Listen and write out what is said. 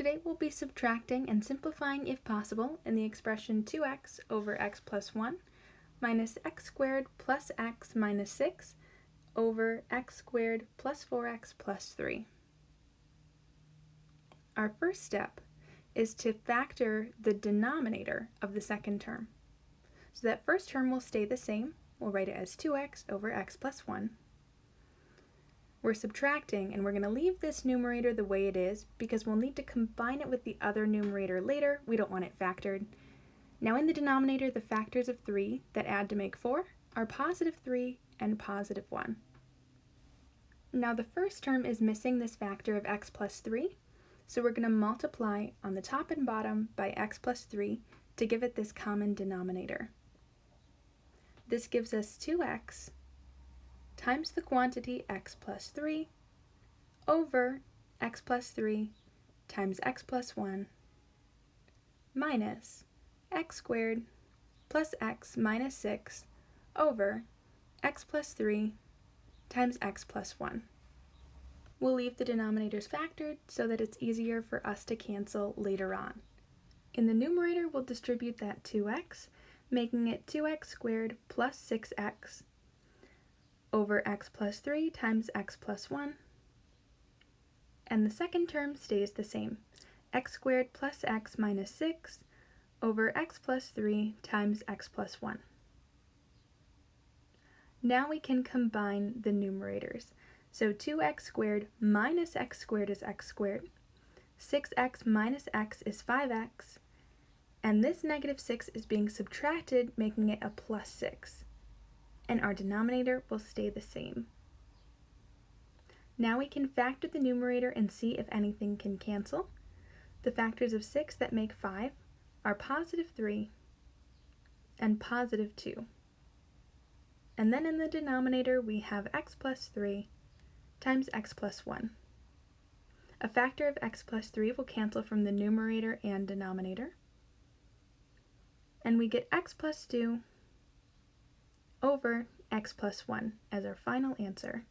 Today we'll be subtracting and simplifying if possible in the expression 2x over x plus 1 minus x squared plus x minus 6 over x squared plus 4x plus 3. Our first step is to factor the denominator of the second term. So that first term will stay the same. We'll write it as 2x over x plus 1 we're subtracting and we're going to leave this numerator the way it is because we'll need to combine it with the other numerator later. We don't want it factored. Now in the denominator, the factors of 3 that add to make 4 are positive 3 and positive 1. Now the first term is missing this factor of x plus 3, so we're going to multiply on the top and bottom by x plus 3 to give it this common denominator. This gives us 2x times the quantity x plus 3 over x plus 3 times x plus 1 minus x squared plus x minus 6 over x plus 3 times x plus 1. We'll leave the denominators factored so that it's easier for us to cancel later on. In the numerator, we'll distribute that 2x, making it 2x squared plus 6x over x plus 3 times x plus 1. And the second term stays the same, x squared plus x minus 6 over x plus 3 times x plus 1. Now we can combine the numerators. So 2x squared minus x squared is x squared, 6x minus x is 5x, and this negative 6 is being subtracted, making it a plus 6 and our denominator will stay the same. Now we can factor the numerator and see if anything can cancel. The factors of 6 that make 5 are positive 3 and positive 2. And then in the denominator we have x plus 3 times x plus 1. A factor of x plus 3 will cancel from the numerator and denominator. And we get x plus 2 over x plus 1 as our final answer.